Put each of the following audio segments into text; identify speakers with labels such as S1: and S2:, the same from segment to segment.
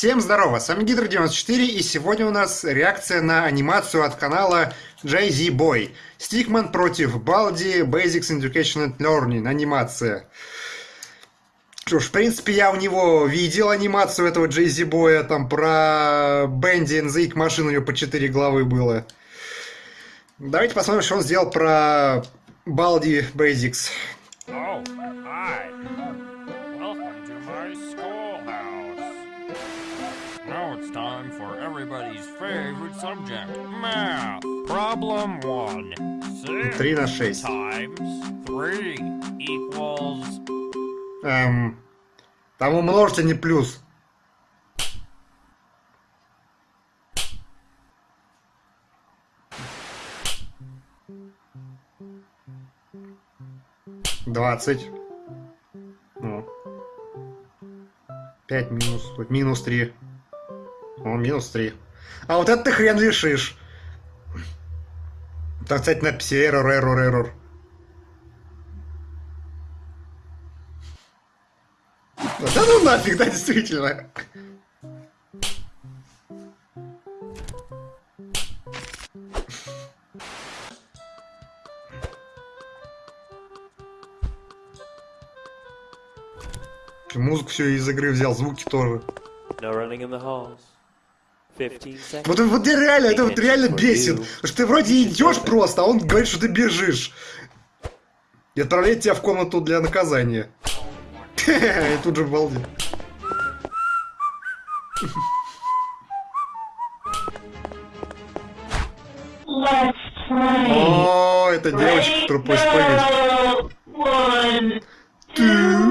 S1: Всем здорово, с вами Гидро94 и сегодня у нас реакция на анимацию от канала JZ Boy. Стикман против Балди Basics Education and Learning анимация. Что ж, в принципе, я у него видел анимацию этого JZ Boy, там про Бенди NZX машин у него по 4 главы было. Давайте посмотрим, что он сделал про Балди Basics.
S2: Oh, it's time for everybody's favorite subject, math. Problem one. Six
S1: 3 на 6.
S2: times three equals...
S1: Эм, там умножить, а не плюс. Двадцать. Ну. Пять минус. тут Минус три. О, минус три. А вот это ты хрен решишь. Так, кстати, надписи error, error, error. Да ну нафиг, да, действительно. Музыку все из игры взял, звуки тоже.
S3: No running in the halls. 15 seconds.
S1: Вот, вот реально, это вот реально бесит. Потому что ты вроде идешь просто, а он говорит, что ты бежишь. И отправляет тебя в комнату для наказания. И тут же балди.
S4: Let's play.
S1: О, это девочка, которая.
S4: One,
S1: Two,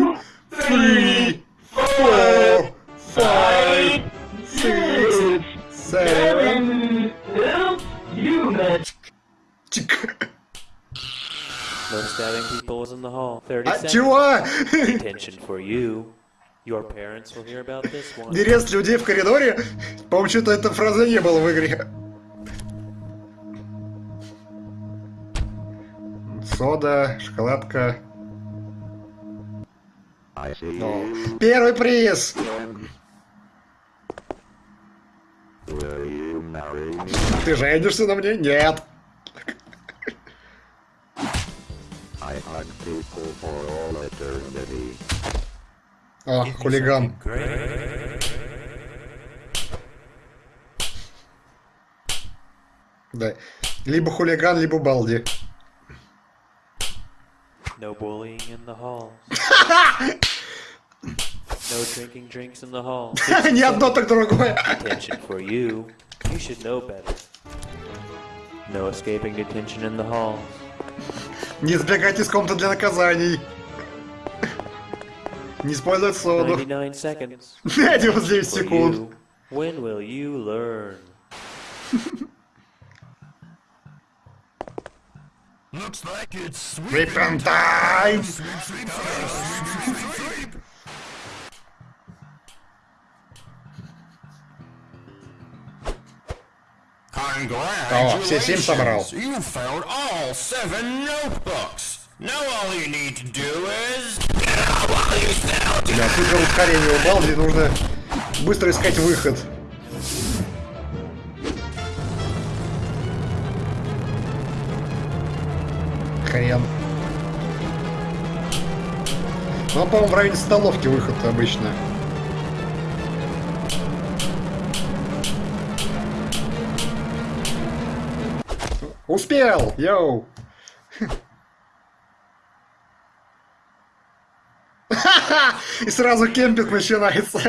S3: Stabbing people was in the hall. 30
S1: А
S3: seconds.
S1: чего?
S3: Detention for you. Your parents will hear about this one.
S1: Нерест людей в коридоре? По-моему, что-то эта фраза не было в игре. Сода, шоколадка.
S5: I see.
S1: О, Первый приз! Ты женишься на мне? Нет.
S5: I hug people for all eternity.
S1: О, хулиган. Да. Либо хулиган, либо балди.
S3: No bullying in the halls. no drinking drinks in the hall.
S1: Ни одно, так другое.
S3: Detention for you. You should know better. No escaping detention in the halls.
S1: Не сбегать из комнаты для наказаний. Не использовать соду.
S3: 99 seconds.
S1: 99
S3: For
S1: секунд.
S3: When will you learn?
S2: Looks like it's
S1: Weapon time! О, все семь собрал.
S2: Is...
S1: Да, супер ускорение у Балди, нужно быстро искать выход. Хрен. Ну, по-моему, в районе столовки выход обычно. Успел! Йоу! И сразу кемпинг начинается.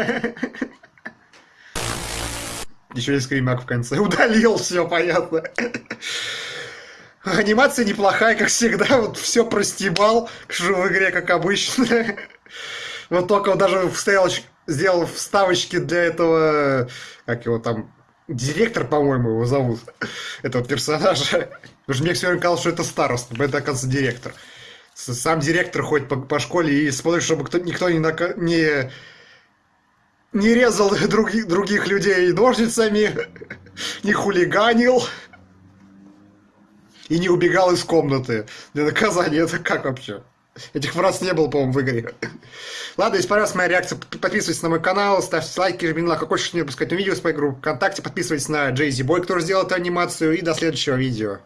S1: Еще и скримак в конце. Удалил, все понятно. Анимация неплохая, как всегда. Вот все простебал в игре, как обычно. Вот только даже вставил, сделал вставочки для этого, как его там, директор, по-моему, его зовут, этого персонажа. Потому что мне все время казалось, что это староста, но это, оказывается, директор. Сам директор ходит по, по школе и смотрит, чтобы кто, никто не, нака- не, не резал других, других людей ножницами, не хулиганил и не убегал из комнаты для наказания. Это как вообще? Этих фраз не было, по-моему, в игре. Ладно, если понравилась моя реакция, подписывайтесь на мой канал, ставьте лайки, жмите на колокольчик, не пропускать видео с моей группы ВКонтакте, подписывайтесь на Джейзи Бой, который сделал эту анимацию, и до следующего видео.